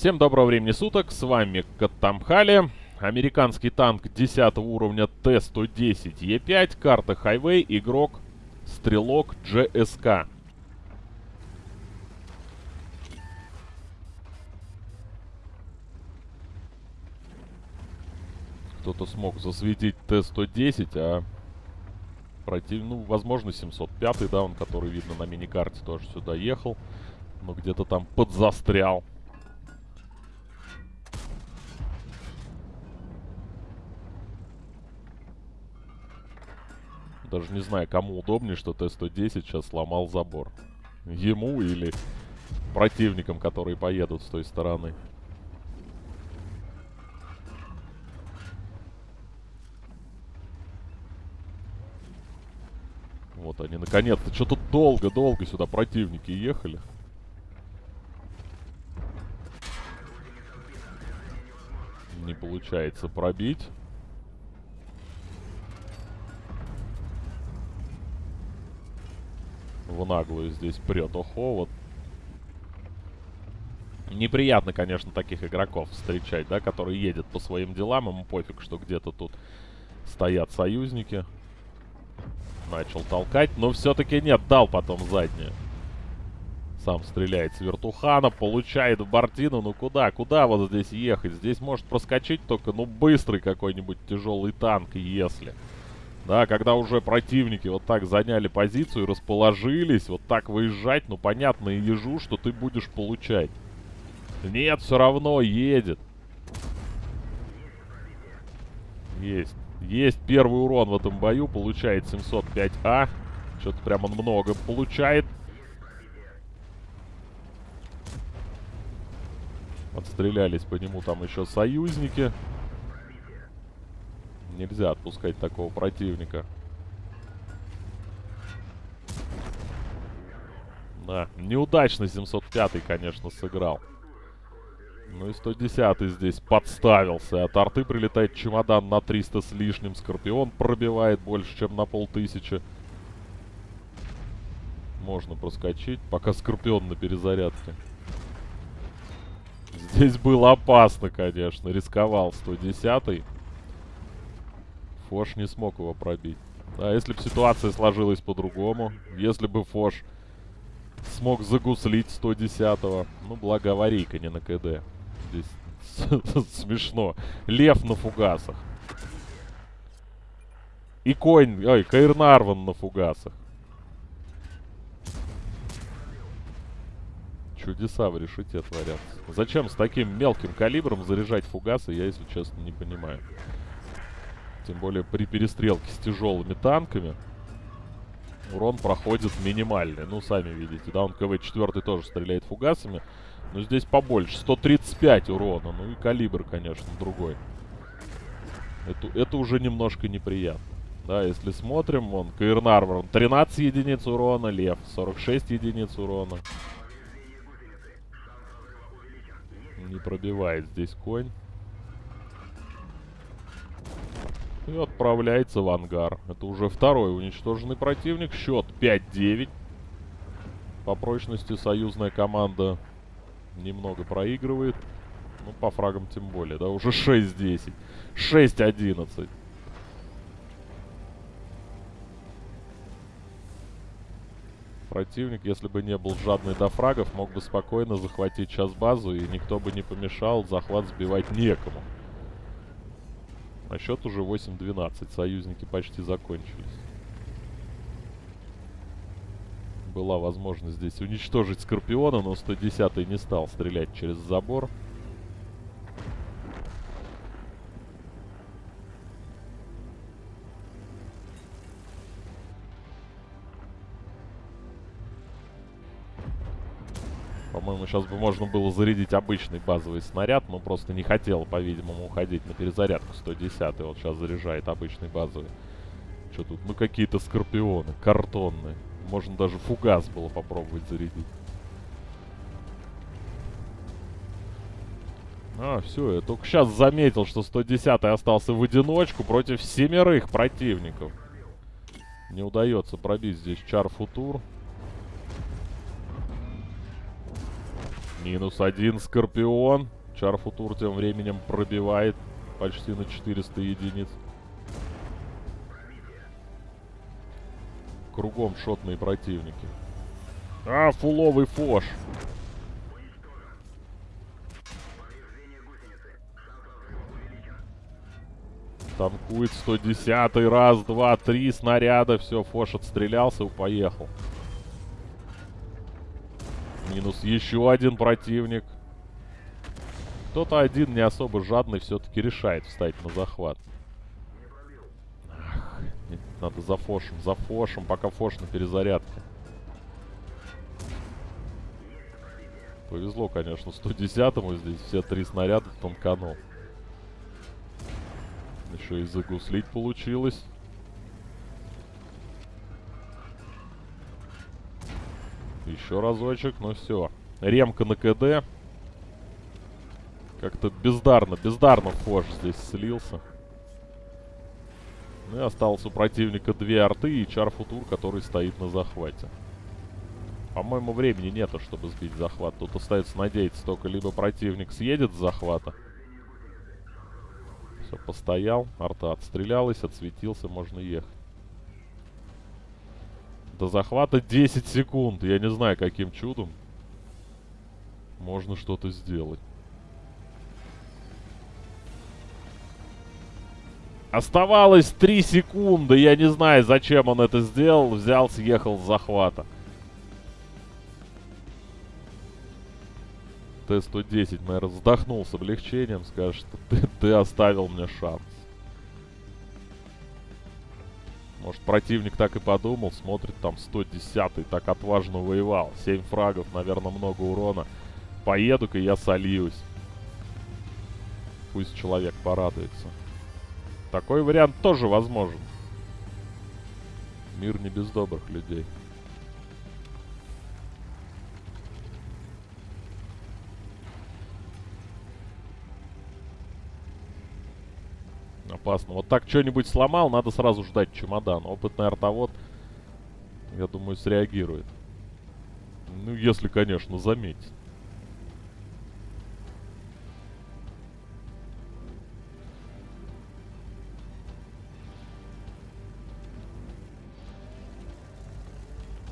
Всем доброго времени суток, с вами Каттамхали. Американский танк 10 уровня Т-110Е5, карта Хайвей, игрок Стрелок GSK. Кто-то смог засветить Т-110, а против... Ну, возможно, 705 да, он, который видно на миникарте, тоже сюда ехал. Но где-то там подзастрял. Даже не знаю, кому удобнее, что Т-110 сейчас сломал забор. Ему или противникам, которые поедут с той стороны. Вот они, наконец-то. Что-то долго-долго сюда противники ехали. Не получается пробить. В наглую здесь прет. Охо, вот. Неприятно, конечно, таких игроков встречать, да, которые едет по своим делам. Ему пофиг, что где-то тут стоят союзники. Начал толкать, но все-таки нет, дал потом заднюю. Сам стреляет с вертухана, получает в бортину. Ну куда, куда вот здесь ехать? Здесь может проскочить только, ну, быстрый какой-нибудь тяжелый танк, если... Да, когда уже противники вот так заняли позицию, расположились, вот так выезжать, ну, понятно и ежу, что ты будешь получать. Нет, все равно едет. Есть. Есть первый урон в этом бою, получает 705А. Что-то прям он много получает. Отстрелялись по нему там еще союзники. Нельзя отпускать такого противника. Да, неудачно 705 конечно, сыграл. Ну и 110 здесь подставился. От арты прилетает чемодан на 300 с лишним. Скорпион пробивает больше, чем на полтысячи. Можно проскочить, пока Скорпион на перезарядке. Здесь было опасно, конечно. Рисковал 110 -й. Фош не смог его пробить. А если бы ситуация сложилась по-другому, если бы Фош смог загуслить 110-го, ну, благо аварийка не на КД. Здесь смешно. Лев на фугасах. И конь, ой, Каирнарван на фугасах. Чудеса в решете творятся. Зачем с таким мелким калибром заряжать фугасы, я, если честно, не понимаю. Тем более при перестрелке с тяжелыми танками урон проходит минимальный. Ну, сами видите, да, он КВ-4 тоже стреляет фугасами. Но здесь побольше. 135 урона. Ну и калибр, конечно, другой. Это, это уже немножко неприятно. Да, если смотрим, вон, Каирнарвор, 13 единиц урона, Лев, 46 единиц урона. Не пробивает здесь конь. И отправляется в ангар. Это уже второй уничтоженный противник. Счет 5-9. По прочности союзная команда немного проигрывает. Ну, по фрагам тем более, да, уже 6-10. 6-11. Противник, если бы не был жадный до фрагов, мог бы спокойно захватить сейчас базу, и никто бы не помешал, захват сбивать некому. А счет уже 8-12. Союзники почти закончились. Была возможность здесь уничтожить Скорпиона, но 110 не стал стрелять через забор. Сейчас бы можно было зарядить обычный базовый снаряд, но просто не хотел, по-видимому, уходить на перезарядку 110 Вот сейчас заряжает обычный базовый. Что тут? Ну, какие-то скорпионы, картонные. Можно даже фугас было попробовать зарядить. А, все, я только сейчас заметил, что 110 остался в одиночку против семерых противников. Не удается пробить здесь чар Минус один Скорпион. Чарфутур тем временем пробивает почти на 400 единиц. Кругом шотные противники. А, фуловый фош. Танкует 110 раз, два, три снаряда. Все, Фош отстрелялся и поехал. Минус еще один противник. Кто-то один не особо жадный все-таки решает встать на захват. Ах, надо за Фошем, за Фошем, пока Фош на перезарядке. Повезло, конечно, 110-му здесь все три снаряда тонканул. Еще и загуслить получилось. Еще разочек, ну все. Ремка на КД. Как-то бездарно, бездарно Фош здесь слился. Ну и осталось у противника две арты и Чарфутур, который стоит на захвате. По-моему, времени нету, чтобы сбить захват. Тут остается надеяться только либо противник съедет с захвата, все, постоял. Арта отстрелялась, отсветился, можно ехать. До захвата 10 секунд. Я не знаю, каким чудом можно что-то сделать. Оставалось 3 секунды. Я не знаю, зачем он это сделал. Взял, съехал с захвата. Т-110, наверное, вздохнул с облегчением, скажет, ты, ты оставил мне шанс. Может, противник так и подумал, смотрит, там 110-й так отважно воевал. 7 фрагов, наверное, много урона. Поеду-ка я сольюсь. Пусть человек порадуется. Такой вариант тоже возможен. Мир не без добрых людей. Опасно. Вот так что-нибудь сломал, надо сразу ждать чемодан. Опытный артовод, я думаю, среагирует. Ну, если, конечно, заметит.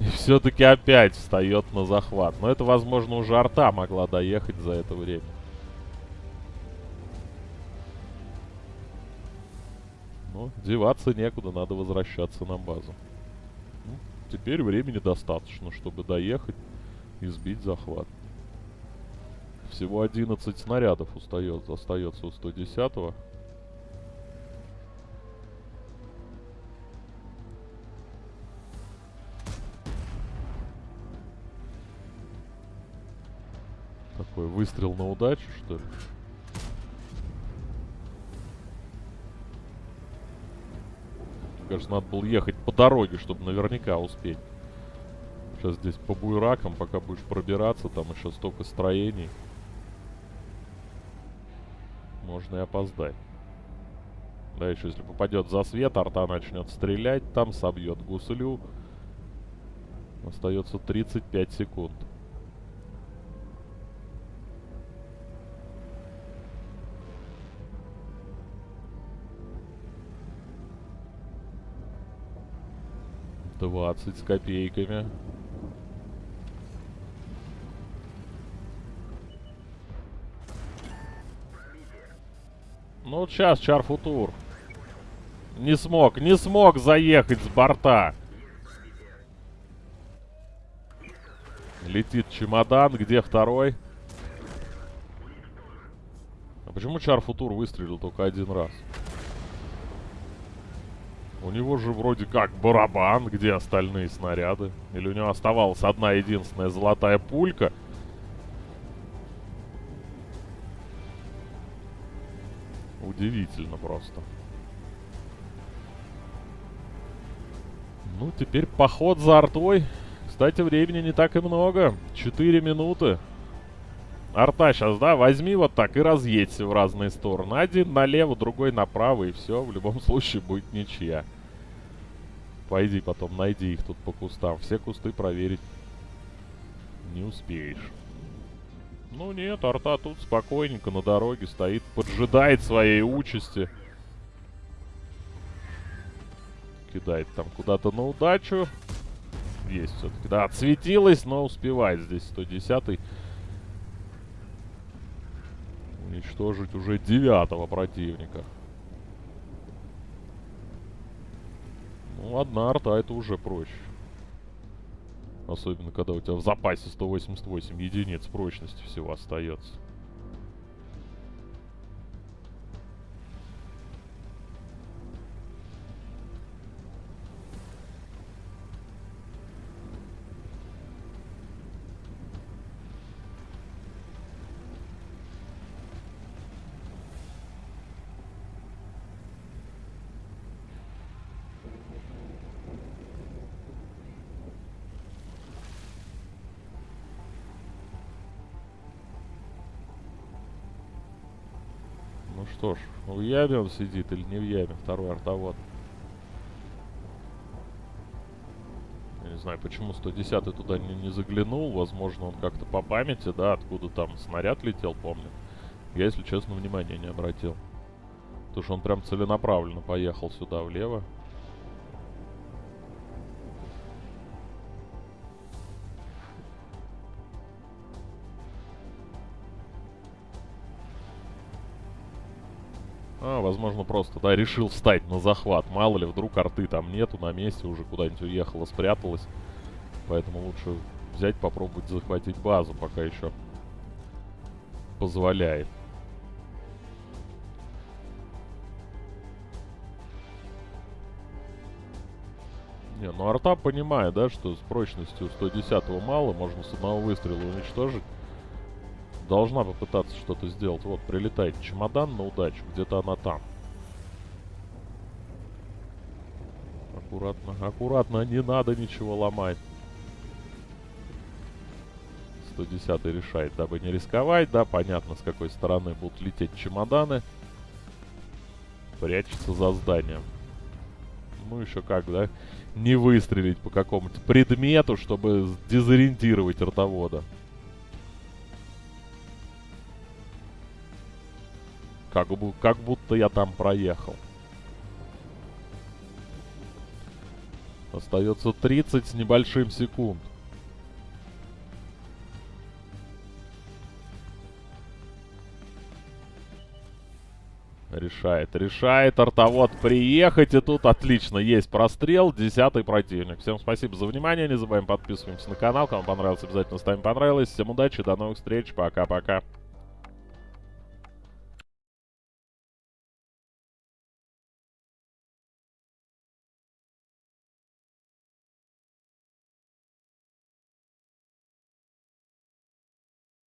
И все-таки опять встает на захват. Но это, возможно, уже арта могла доехать за это время. Но деваться некуда, надо возвращаться на базу. Ну, теперь времени достаточно, чтобы доехать и сбить захват. Всего 11 снарядов устает, остается у 110-го. Такой выстрел на удачу, что ли? Кажется, надо было ехать по дороге, чтобы наверняка успеть. Сейчас здесь по буйракам, пока будешь пробираться, там еще столько строений. Можно и опоздать. Да, еще если попадет за свет, арта начнет стрелять, там собьет гуслю. Остается 35 секунд. 20 с копейками. Ну, вот сейчас Чарфутур. Не смог, не смог заехать с борта. Летит чемодан. Где второй? А почему Чарфутур выстрелил только один раз? У него же вроде как барабан, где остальные снаряды. Или у него оставалась одна единственная золотая пулька. Удивительно просто. Ну, теперь поход за артой. Кстати, времени не так и много. Четыре минуты. Арта сейчас, да, возьми вот так и разъедься в разные стороны. Один налево, другой направо, и все. В любом случае будет ничья. Пойди потом, найди их тут по кустам. Все кусты проверить не успеешь. Ну нет, арта тут спокойненько на дороге стоит, поджидает своей участи. Кидает там куда-то на удачу. Есть все-таки. Да, отсветилась, но успевает здесь 110-й. Уничтожить уже девятого противника. Одна арта это уже проще. Особенно, когда у тебя в запасе 188 единиц прочности всего остается. Что ж, в яме он сидит или не в яме, второй артовод. Я не знаю, почему 110 туда не, не заглянул. Возможно, он как-то по памяти, да, откуда там снаряд летел, помню. Я, если честно, внимания не обратил. Потому что он прям целенаправленно поехал сюда влево. Возможно, просто, да, решил встать на захват. Мало ли, вдруг арты там нету, на месте уже куда-нибудь уехала, спряталась. Поэтому лучше взять, попробовать захватить базу, пока еще позволяет. Не, ну арта понимает, да, что с прочностью 110 мало, можно с одного выстрела уничтожить должна попытаться что-то сделать. Вот, прилетает чемодан на удачу. Где-то она там. Аккуратно, аккуратно. Не надо ничего ломать. 110 решает, дабы не рисковать. Да, понятно, с какой стороны будут лететь чемоданы. Прячется за зданием. Ну, еще как, да? Не выстрелить по какому-то предмету, чтобы дезориентировать ротовода. Как, бы, как будто я там проехал. Остается 30 с небольшим секунд. Решает, решает артовод приехать. И тут отлично, есть прострел. Десятый противник. Всем спасибо за внимание. Не забываем подписываемся на канал. Кому понравилось, обязательно ставим понравилось. Всем удачи, до новых встреч. Пока-пока.